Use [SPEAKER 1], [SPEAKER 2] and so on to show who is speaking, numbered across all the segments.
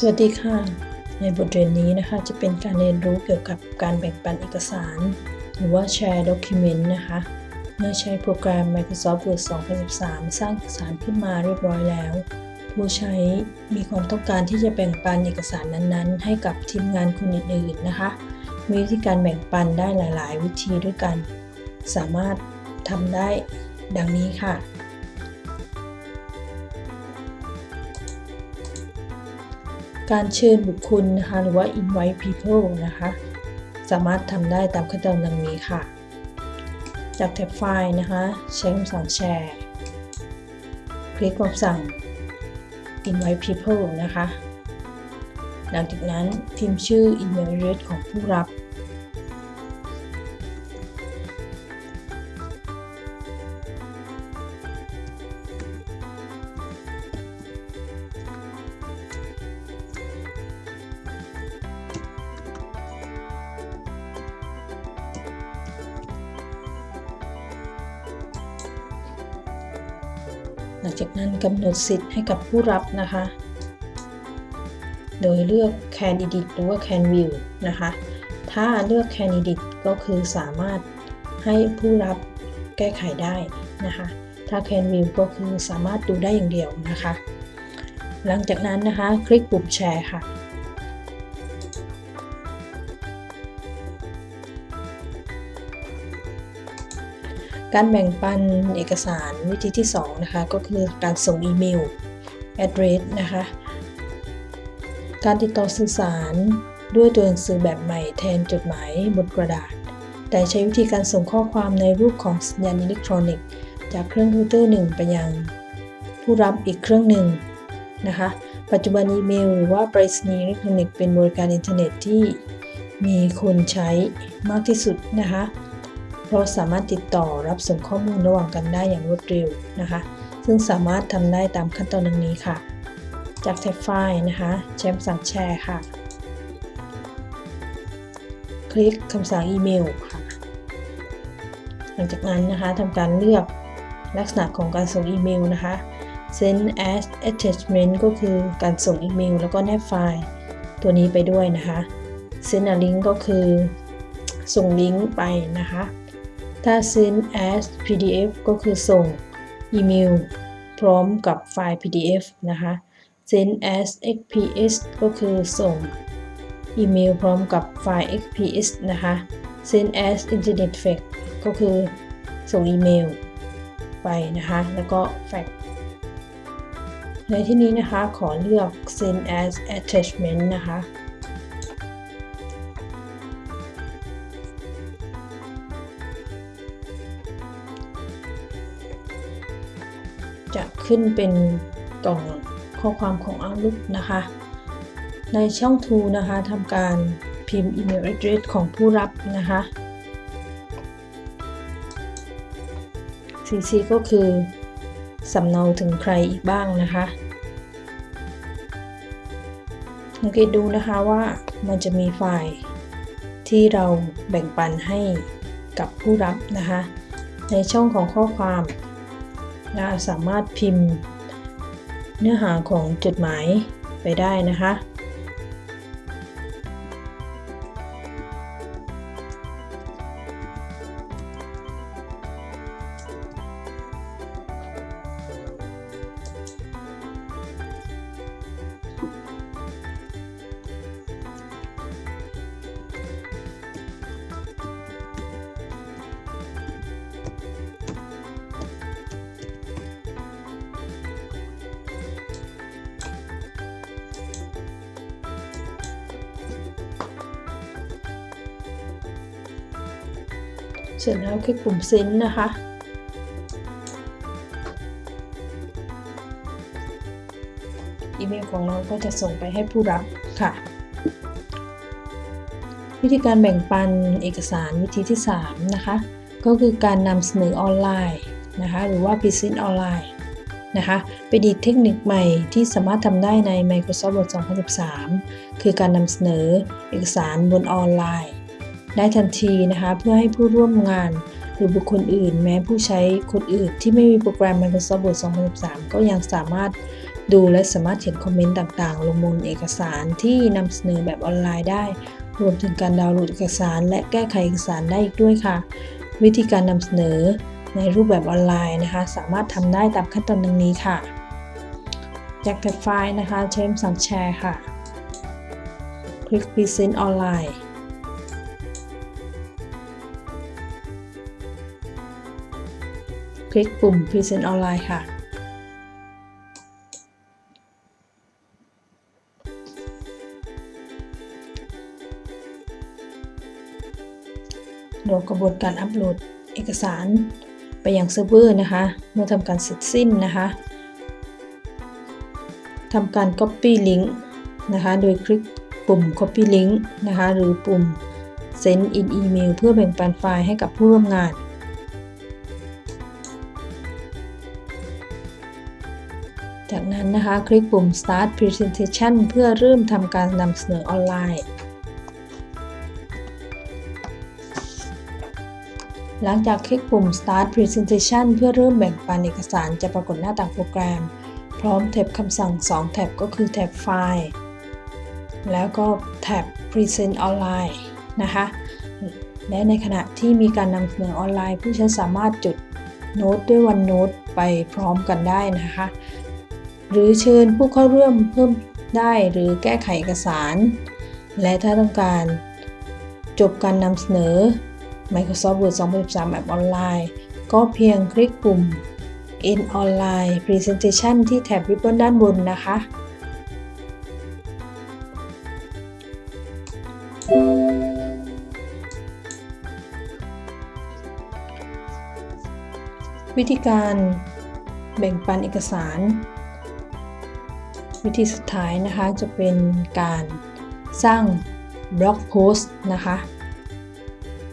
[SPEAKER 1] สวัสดีค่ะ ในบทเรียนนี้นะคะจะเป็นการเรียนรู้เกี่ยวกับการแบ่งปันเอกสาร หรือว่า Share Document นะคะ เมื่อใช้โปรแกรม Microsoft Word 2013 สร้างเอกสารขึ้นมาเรียบร้อยแล้ว ผู้ใช้มีความต้องการที่จะแบ่งปันเอกสารนั้นๆ ให้กับทีมงานคนอื่นๆนะคะ มีวิธีการแบ่งปันได้หลาย ๆ วิธีด้วยกัน สามารถทำได้ดังนี้ค่ะ การเชิญบุคคลนะคะหรือว่า invite people นะคะ สามารถทำได้ตามขั้นตอนดังนี้ค่ะ จากแท็บไฟล์นะคะ ใช้คำสั่งแชร์ คลิกคำสั่ง invite people นะคะ หลังจากนั้นพิมพ์ชื่อ email address ของผู้รับ ลังจากนั้นกำหนดสิทธิ์ให้กับผู้รับนะคะ โดยเลือก Candidate หรือว่า Can View นะคะ ถ้าเลือก Candidate ก็คือสามารถให้ผู้รับแก้ไขได้นะคะ ถ้า Can View ก็คือสามารถดูได้อย่างเดียวนะคะ หลังจากนั้นนะคะ คลิกปุ่มแชร์ค่ะ การแบ่งปันเอกสารวิธีที่ 2 นะคะ ก็คือการส่งอีเมล address นะคะ การติดต่อสื่อสารด้วยตัวหนังสือแบบใหม่แทนจดหมายบนกระดาษ แต่ใช้วิธีการส่งข้อความในรูปของสัญญาณอิเล็กทรอนิกส์ จากเครื่องคอมพิวเตอร์หนึ่งไปยังผู้รับอีกเครื่องหนึ่งนะคะ ปัจจุบันอีเมลหรือว่าไปรษณีย์อิเล็กทรอนิกส์เป็นบริการอินเทอร์เน็ตที่มีคนใช้มากที่สุดนะคะ เพราะสามารถติดต่อรับส่งข้อมูลระหว่างกันได้อย่างรวดเร็วนะคะ ซึ่งสามารถทำได้ตามขั้นตอนดังนี้ค่ะ จากแท็บไฟล์นะคะใช้คำสั่งแชร์ค่ะ คลิกคำสั่งอีเมลค่ะ หลังจากนั้นนะคะทำการเลือกลักษณะของการส่งอีเมลนะคะ send as attachment ก็คือการส่งอีเมลแล้วก็แนบไฟล์ตัวนี้ไปด้วยนะคะ send a link ก็คือส่งลิงก์ไปนะคะ ถ้า send as PDF ก็คือส่งอีเมลพร้อมกับไฟล์ PDF นะคะ send as XPS ก็คือส่งอีเมลพร้อมกับไฟล์ XPS นะคะ send as Internet Fax ก็คือส่งอีเมลไปนะคะ แล้วก็ fax ในที่นี้นะคะขอเลือก send as attachment นะคะ ขึ้นเป็นกล่องข้อความของ Outlook นะคะ ในช่อง To นะคะทำการพิมพ์ email address ของผู้รับนะคะ CC ก็คือสำเนาถึงใครอีกบ้างนะคะสังเกตดูนะคะว่ามันจะมีไฟล์ที่เราแบ่งปันให้กับผู้รับนะคะ ในช่องของข้อความ เราสามารถพิมพ์เนื้อหาของจดหมายไปได้นะคะ เสร็จแล้วคลิกปุ่มเซ็นนะคะ อีเมลของเราก็จะส่งไปให้ผู้รับค่ะ วิธีการแบ่งปันเอกสารวิธีที่ 3 นะคะ ก็คือการนำเสนอออนไลน์นะคะ หรือว่า Present ออนไลน์นะคะเป็นอีกเทคนิคใหม่ที่สามารถทำได้ใน Microsoft Word 2013 คือการนำเสนอเอกสารบนออนไลน์ ได้ทันทีนะคะเพื่อให้ผู้ร่วมงานหรือบุคคลอื่น แม้ผู้ใช้คนอื่น ที่ไม่มีโปรแกรม Microsoft Word 2013 ก็ยังสามารถดูและสามารถเขียนคอมเมนต์ต่างๆ ลงบนเอกสารที่นำเสนอแบบออนไลน์ได้ รวมถึงการดาวน์โหลดเอกสาร และแก้ไขเอกสารได้อีกด้วยค่ะ วิธีการนำเสนอในรูปแบบออนไลน์นะคะ สามารถทำได้ตามขั้นตอนดังนี้ค่ะจากแท็บไฟล์นะคะใช้คำสั่งแชร์ค่ะ คลิก Present อ คลิกปุ่ม Present ออนไลน์ค่ะ รอกระบวนการอัปโหลดเอกสารไปยังเซิร์ฟเวอร์นะคะ เมื่อทำการเสร็จสิ้นนะคะทำการ Copy Link นะคะ โดยคลิกปุ่ม Copy Link นะคะ หรือปุ่ม Send in Email เพื่อแบ่งปันไฟล์ให้กับผู้ร่วมงาน นะคะ คลิกปุ่ม Start Presentation เพื่อเริ่มทำการนำเสนอออนไลน์หลังจากคลิกปุ่ม Start Presentation เพื่อเริ่มแบ่งปันเอกสารจะปรากฏหน้าต่างโปรแกรม พร้อมแท็บคำสั่ง 2 แท็บก็คือแท็บไฟล์ แล้วก็แท็บ Present Online นะคะ และในขณะที่มีการนำเสนอออนไลน์ ผู้ใช้สามารถจดโน้ตด้วยวันโน้ตไปพร้อมกันได้นะคะ หรือเชิญผู้เข้าร่วมเพิ่มได้หรือแก้ไขเอกสาร และถ้าต้องการจบการนำเสนอ Microsoft Word 2013 แบบออนไลน์ ก็เพียงคลิกปุ่ม In Online Presentation ที่แท็บริบบนด้านบนนะคะ วิธีการแบ่งปันเอกสาร วิธีสุดท้ายนะคะจะเป็นการสร้างบล็อกโพสต์นะคะ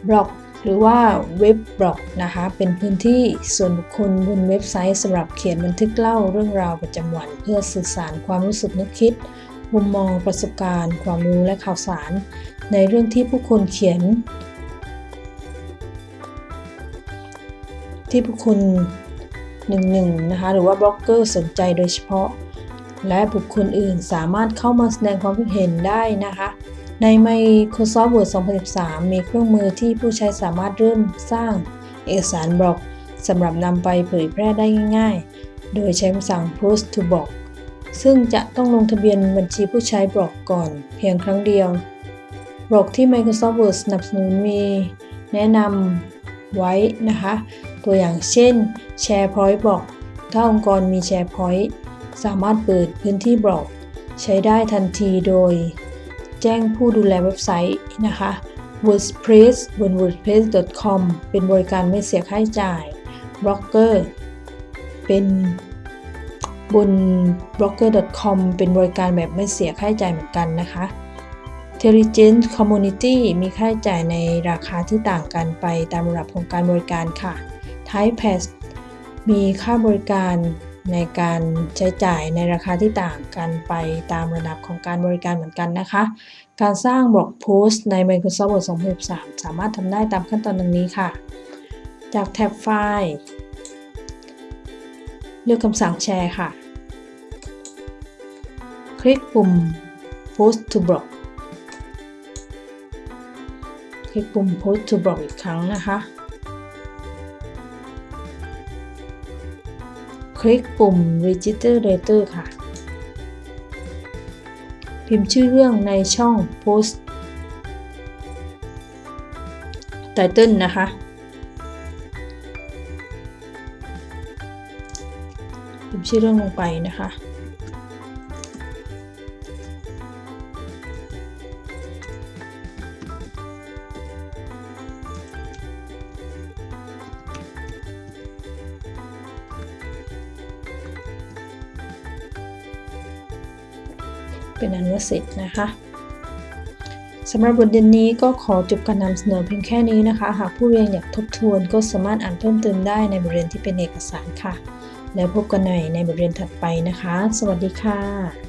[SPEAKER 1] บล็อกหรือว่าเว็บบล็อกนะคะ เป็นพื้นที่ส่วนบุคคลบนเว็บไซต์สำหรับเขียนบันทึกเล่าเรื่องราวประจำวัน เพื่อสื่อสารความรู้สึกนึกคิด มุมมองประสบการณ์ ความรู้และข่าวสาร ในเรื่องที่ผู้คนเขียน ที่ผู้คนหนึ่งหนึ่งนะคะหรือว่าบล็อกเกอร์สนใจโดยเฉพาะ และบุคคลอื่นสามารถเข้ามาแสดงความคิดเห็นได้นะคะ ใน Microsoft Word 2013 มีเครื่องมือที่ผู้ใช้สามารถเริ่มสร้างเอกสารบล็อกสำหรับนำไปเผยแพร่ได้ง่ายๆ โดยใช้คำสั่ง Post to Block ซึ่งจะต้องลงทะเบียนบัญชีผู้ใช้บล็อกก่อนเพียงครั้งเดียวบล็อกที่ Microsoft Word สนับสนุนมีแนะนำไว้นะคะ ตัวอย่างเช่น SharePoint บล็อกถ้าองค์กรมี SharePoint สามารถเปิดพื้นที่บล็อก ใช้ได้ทันทีโดย แจ้งผู้ดูแลเว็บไซต์นะคะ WordPress บน wordpress.com เป็นบริการไม่เสียค่าใช้จ่าย Blogger เป็นบน blogger.com เป็นบริการแบบไม่เสียค่าใช้จ่ายเหมือนกันนะคะ Intelligent Community มีค่าใช้จ่ายในราคาที่ต่างกันไปตามระดับของการบริการค่ะ Typepass มีค่าบริการ ในการใช้จ่ายในราคาที่ต่างกันไปตามระดับของการบริการเหมือนกันนะคะ การสร้างบล็อกโพสต์ใน Microsoft Word 2013 สามารถทำได้ตามขั้นตอนดังนี้ค่ะ จากแท็บไฟล์เลือกคำสั่งแชร์ค่ะ คลิกปุ่ม Post to Block คลิกปุ่ม Post to Block อีกครั้งนะคะ ลิกปุ่ม Register Later ค่ะ พิมพ์ชื่อเรื่องในช่อง Post Title นะคะ พิมพ์ชื่อเรื่องลงไปนะคะ อนุสิทธิ์นะคะสำหรับบทเรียนนี้ก็ขอจบการนำเสนอเพียงแค่นี้นะคะ หากผู้เรียนอยากทบทวนก็สามารถอ่านเพิ่มเติมได้ในบทเรียนที่เป็นเอกสารค่ะ แล้วพบกันใหม่ในบทเรียนถัดไปนะคะ สวัสดีค่ะ